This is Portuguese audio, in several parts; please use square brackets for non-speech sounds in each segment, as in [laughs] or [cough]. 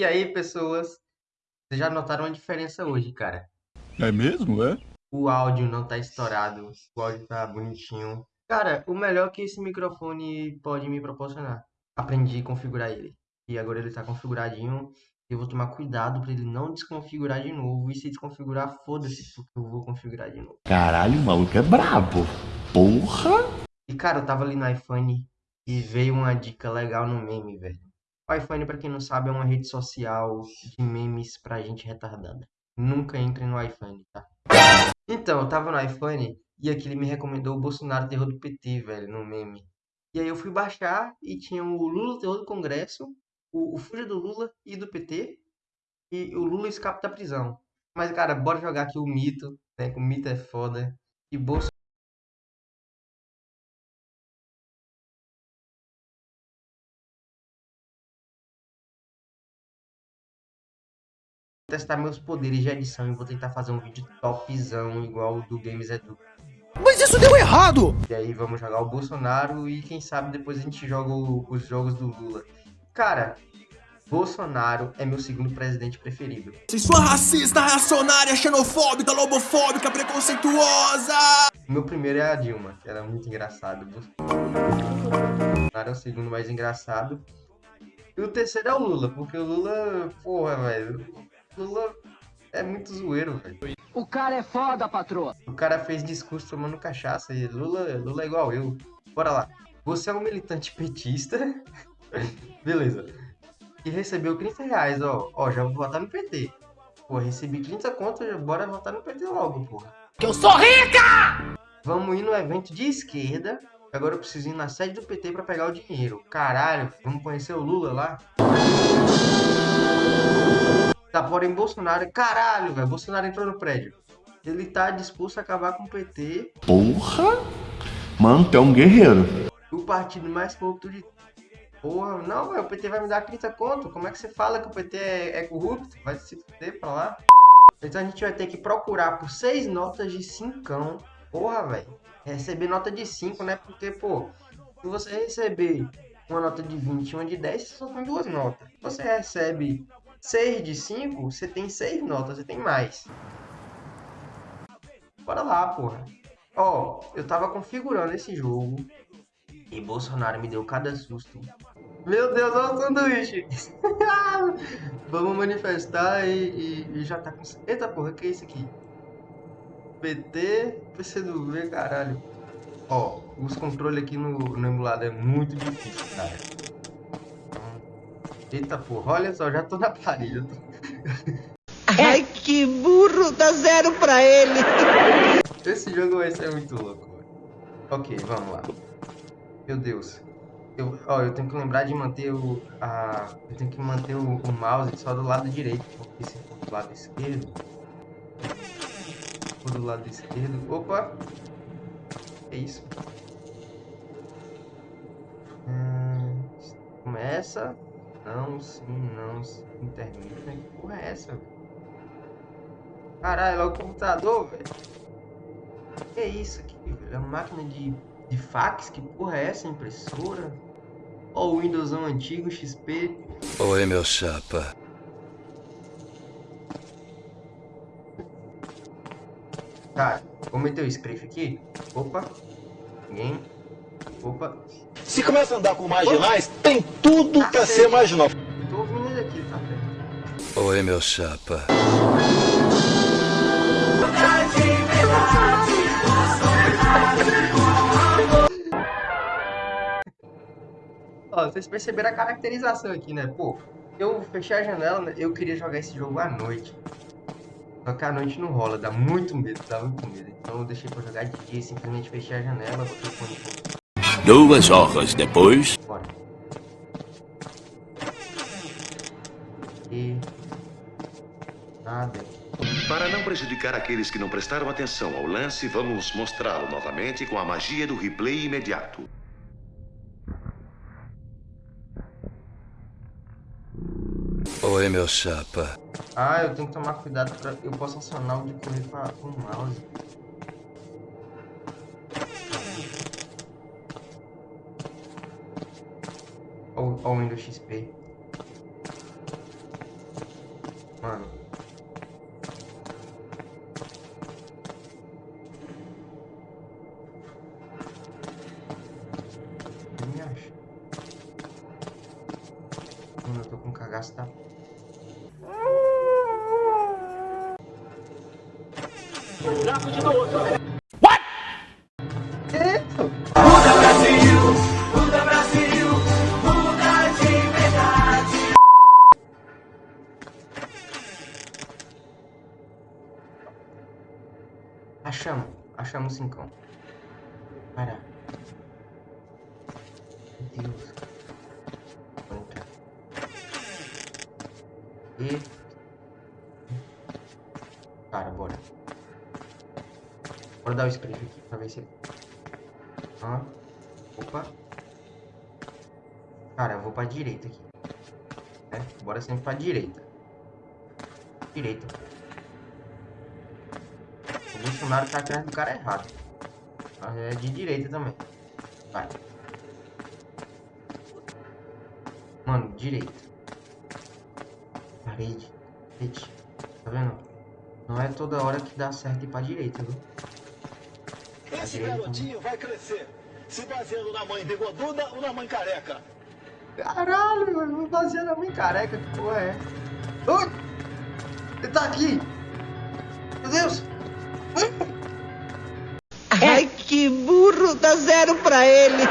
E aí, pessoas? Vocês já notaram a diferença hoje, cara? É mesmo, é? O áudio não tá estourado, o áudio tá bonitinho. Cara, o melhor que esse microfone pode me proporcionar. Aprendi a configurar ele. E agora ele tá configuradinho. Eu vou tomar cuidado pra ele não desconfigurar de novo. E se desconfigurar, foda-se, porque eu vou configurar de novo. Caralho, o maluco é brabo. Porra! E cara, eu tava ali no iPhone e veio uma dica legal no meme, velho. IPhone, pra quem não sabe, é uma rede social de memes pra gente retardada. Nunca entre no iPhone, tá? Então, eu tava no iPhone e aqui ele me recomendou o Bolsonaro Terror do PT, velho, no meme. E aí eu fui baixar e tinha o Lula Terror do Congresso, o, o Fuja do Lula e do PT, e o Lula escapa da prisão. Mas, cara, bora jogar aqui o mito, né? Que o mito é foda. E Bolsonaro. Testar meus poderes de edição e vou tentar fazer um vídeo topzão igual o do Games Edu. Mas isso deu errado! E aí vamos jogar o Bolsonaro e quem sabe depois a gente joga o, os jogos do Lula. Cara, Bolsonaro é meu segundo presidente preferido. Se sua racista, reacionária, xenofóbica, lobofóbica, preconceituosa! Meu primeiro é a Dilma, que era muito engraçado. Bolsonaro é o segundo mais engraçado. E o terceiro é o Lula, porque o Lula, porra, velho. Lula é muito zoeiro, velho. O cara é foda, patroa. O cara fez discurso tomando cachaça e Lula, Lula é igual eu. Bora lá. Você é um militante petista. [laughs] Beleza. E recebeu 30 reais, ó. Ó, já vou votar no PT. Pô, recebi 30 contas, bora votar no PT logo, porra. Que eu sou rica! Vamos ir no evento de esquerda. Agora eu preciso ir na sede do PT pra pegar o dinheiro. Caralho, vamos conhecer o Lula lá? Tá, porém, Bolsonaro, caralho, velho. Bolsonaro entrou no prédio. Ele tá disposto a acabar com o PT. Porra! Mano, tu é um guerreiro. O partido mais corrupto de. Porra, não, véio, o PT vai me dar 30 conto. Como é que você fala que o PT é, é corrupto? Vai se fuder pra lá. Então a gente vai ter que procurar por seis notas de 5. Porra, velho. Receber nota de 5, né? Porque, pô, se você receber uma nota de 20 e uma de 10, você só tem duas notas. Você recebe 6 de 5, você tem 6 notas, você tem mais. Bora lá, porra. Ó, eu tava configurando esse jogo e Bolsonaro me deu cada susto. Meu Deus, olha o sanduíche. [laughs] Vamos manifestar e, e, e, já tá com... Eita porra, que é isso aqui? PT, PCdoB, caralho. Ó, os controles aqui no, no é muito difícil, cara. Eita porra, olha só, já tô na parede. Tô... Ai, que burro, dá zero pra ele. Esse jogo vai ser muito louco. Ok, vamos lá. Meu Deus. Eu, ó, eu tenho que lembrar de manter o... A, eu tenho que manter o, o mouse só do lado direito. Porque se for do lado esquerdo... Se for do lado esquerdo... Opa! É isso. Hum, começa... Não, sim, não, sim, termina. Que porra é essa, velho? Caralho, é o computador, velho. Que é isso aqui, velho? É uma máquina de, de fax? Que porra é essa? Impressora? Ó o Windowsão antigo, XP. Oi, meu chapa. Cara, vou meter o script aqui. Opa. Ninguém. Opa. Se começa a andar com marginais, tem tudo pra ser marginal. Tô ouvindo ele aqui, tá? Oi, meu chapa. Ó, vocês perceberam a caracterização aqui, né? Pô, eu fechei a janela, né? eu queria jogar esse jogo à noite. Só que à noite não rola, dá muito medo, dá muito medo. Então eu deixei pra jogar de dia, simplesmente fechei a janela, botei o fone Duas horas depois. Bora. E... Nada. Para não prejudicar aqueles que não prestaram atenção ao lance, vamos mostrá-lo novamente com a magia do replay imediato. Oi, meu chapa. Ah, eu tenho que tomar cuidado pra... Eu posso acionar o de correr com o mouse. Ou Windows XP. Mano. Não me acha. Mano, eu tô com cagaço. Achamos. Achamos cincão. Para. Meu Deus. Entrar. E... Cara, bora. Bora dar o script aqui pra ver se... Ah. Opa. Cara, eu vou pra direita aqui. É, bora sempre pra direita. Direita. O Bolsonaro tá atrás do cara errado. Mas é de direita também. Vai. Mano, direita. Parede. Parede. Tá vendo? Não é toda hora que dá certo ir pra direita, viu? Pra Esse direita garotinho vai crescer, se baseando na mãe bigoduda ou na mãe careca. Caralho, mano. Vou fazer na mãe careca. Que porra é? Ui! Ele tá aqui! Meu Deus! Ai, que burro, dá zero pra ele.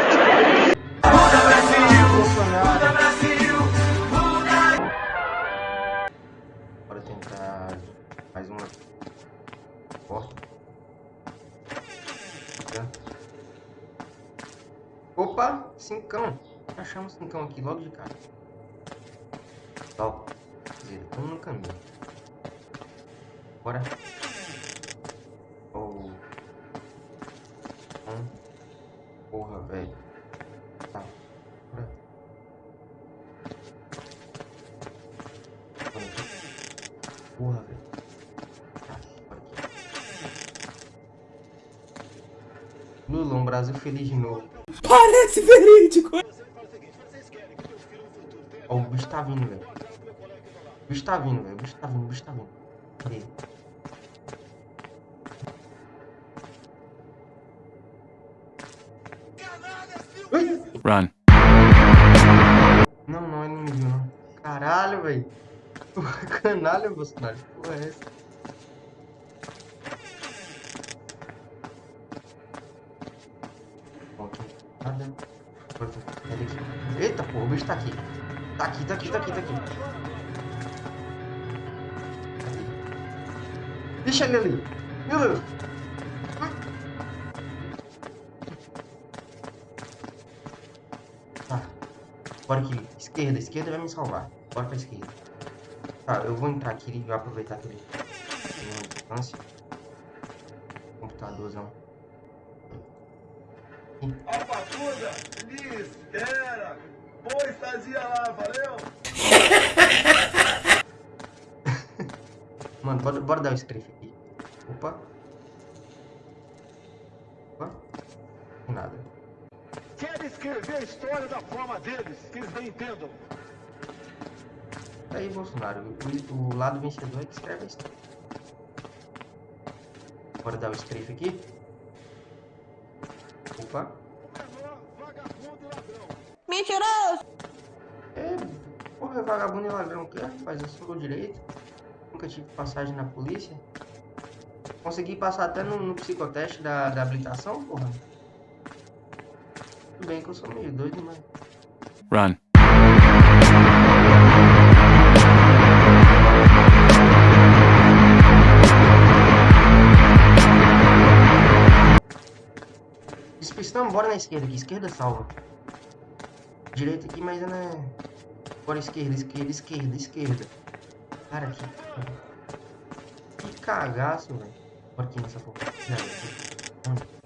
Bolsonaro! Bora tentar mais uma porta. Tá. Opa, cincão. Achamos cincão aqui logo de cara. Ó, dizer, estamos no caminho. Bora. Velho. Tá. Porra, velho. Um Brasil feliz de novo. Parece verídico. Ó, o bicho tá vindo, velho. O bicho tá vindo, velho. O bicho tá vindo, o bicho tá vindo. Cadê ele? Run. Não, não, me viu, não. Caralho, velho. Canalha, Bolsonaro. Que porra é essa? Eita, porra, o bicho tá aqui. Tá aqui, tá aqui, tá aqui, tá aqui. Deixa ele ali. Meu Deus. Bora aqui. Esquerda, esquerda vai me salvar. Bora pra esquerda. Tá, eu vou entrar aqui e vou aproveitar que ele tem uma distância. Computadorzão. Ó, papuda, me espera. Boa estadia lá, valeu? [laughs] Mano, bora, bora dar o strafe aqui. Opa. Opa. Nada. Escrever a história da forma deles, que eles bem entendam. Aí, Bolsonaro, o, o lado vencedor é que escreve a história. Bora dar o strafe aqui. Opa. E ladrão. Mentiroso. É, porra, é vagabundo e ladrão que rapaz, eu sou direito. Nunca tive passagem na polícia. Consegui passar até no, no psicoteste da, da habilitação, porra. Tudo bem que eu sou meio doido, mas... Run. Despistamos, bora na esquerda aqui. Esquerda salva. Direita aqui, mas não é... Bora esquerda, esquerda, esquerda, esquerda. Cara, aqui. Que cagaço, velho. Bora aqui nessa porra. Onde?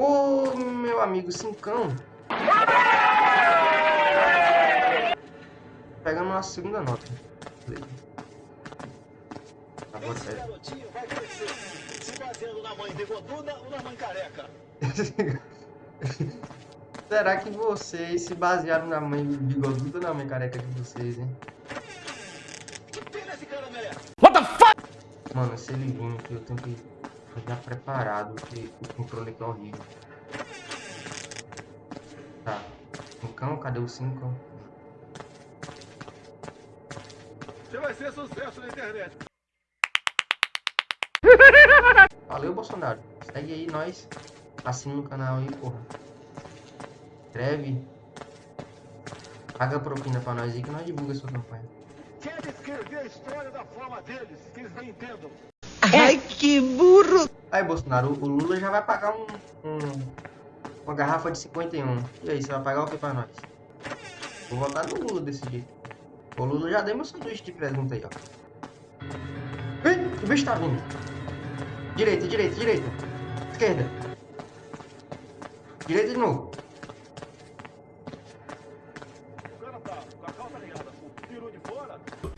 Ô, meu amigo Cincão. Pegamos a segunda nota. Beleza. Agora, Esse pera. garotinho vai crescer, se baseando na mãe bigoduda ou na mãe careca. [laughs] Será que vocês se basearam na mãe bigoduda ou na mãe careca de vocês, hein? Mano, se ele vir aqui, eu tenho que estar preparado, porque o controle aqui é horrível. Tá. Cão, cadê o 5? Você vai ser sucesso na internet. [laughs] Valeu, Bolsonaro. Segue aí nós. Assina o canal aí, porra. Inscreve. Paga propina pra nós aí que nós divulga sua campanha. Quer escrever a história da forma deles, que eles nem entendam. Que burro! Aí, Bolsonaro, o Lula já vai pagar um, um- uma garrafa de 51. E aí, você vai pagar o que pra nós? Vou votar no Lula desse jeito. O Lula já deu meu sanduíche de presunto aí, ó. Ih, o bicho tá vindo. Direita, direita, direita. Esquerda. Direita de novo.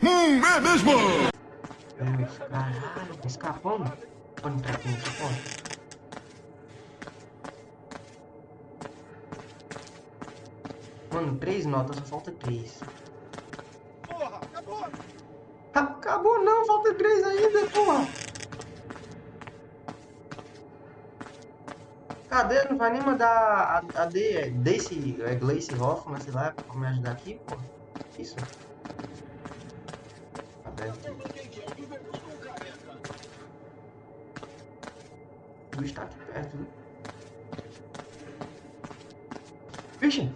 Hum, é mesmo! Caralho, tá escapando? Pode entrar aqui nessa porta. Mano, três notas, só falta três. Porra, acabou. Acabou não, falta três ainda, porra. Cadê? Não vai nem mandar a, a D, é Daisy, é Glace Hoffman, sei lá, pra me ajudar aqui, porra. Isso. Cadê O bicho tá aqui perto, viu? Vixe!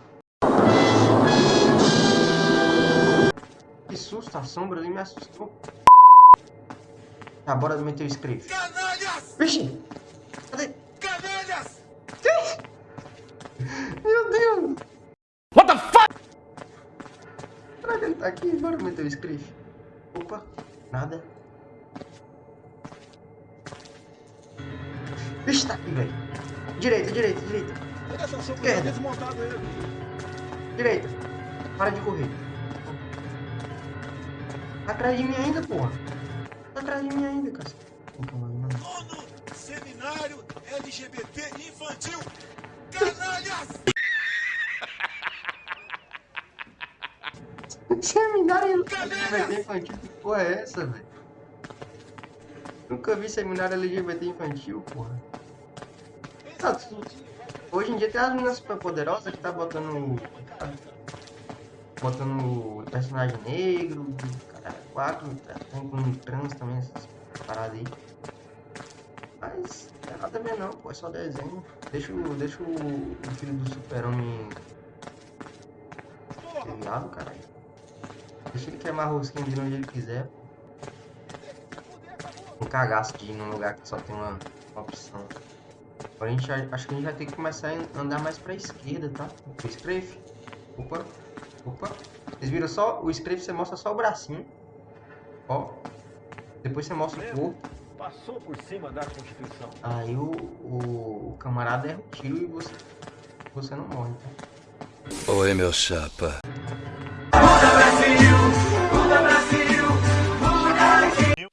Que susto, a sombra ali me assustou. Tá, bora meter o script. Canalhas! Vixe! Cadê? Canalhas! Meu Deus! What the fuck? Será que ele tá aqui? Bora meter o script. Opa, nada. Vixe, tá aqui, velho. Direita, direita, direita. Esquerda. Direita. Para de correr. Tá atrás de mim ainda, porra. Tá atrás de mim ainda, cara. ONU, Seminário LGBT Infantil. Canalhas! [laughs] Seminário LGBT infantil, que porra é essa, velho? Nunca vi seminário LGBT infantil, porra. Tu- Hoje em dia tem as meninas super poderosas que tá botando. botando personagem negro, cara, quatro, tá, tem com trans também, essas paradas aí. Mas não tem nada a ver não, pô, é só desenho. Deixa, o- deixa o, o filho do super-homem viado, caralho. Deixa ele queimar rosquinha dele onde ele quiser. Um cagaço de ir num lugar que só tem uma, uma opção. Agora a gente, já- acho que a gente vai ter que começar a andar mais pra esquerda, tá? O strafe. Opa, opa. Vocês viram só? O strafe você mostra só o bracinho. Ó. Depois você mostra o corpo. Passou por cima da Constituição. Aí o, o, o camarada erra o tiro e você, você não morre, tá? Oi, meu chapa.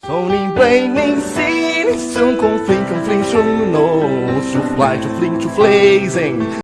Sou nem bem nem sim, conflings, zoom confling, confling, zoom no, zoom fly, zoom fling, zoom flazing.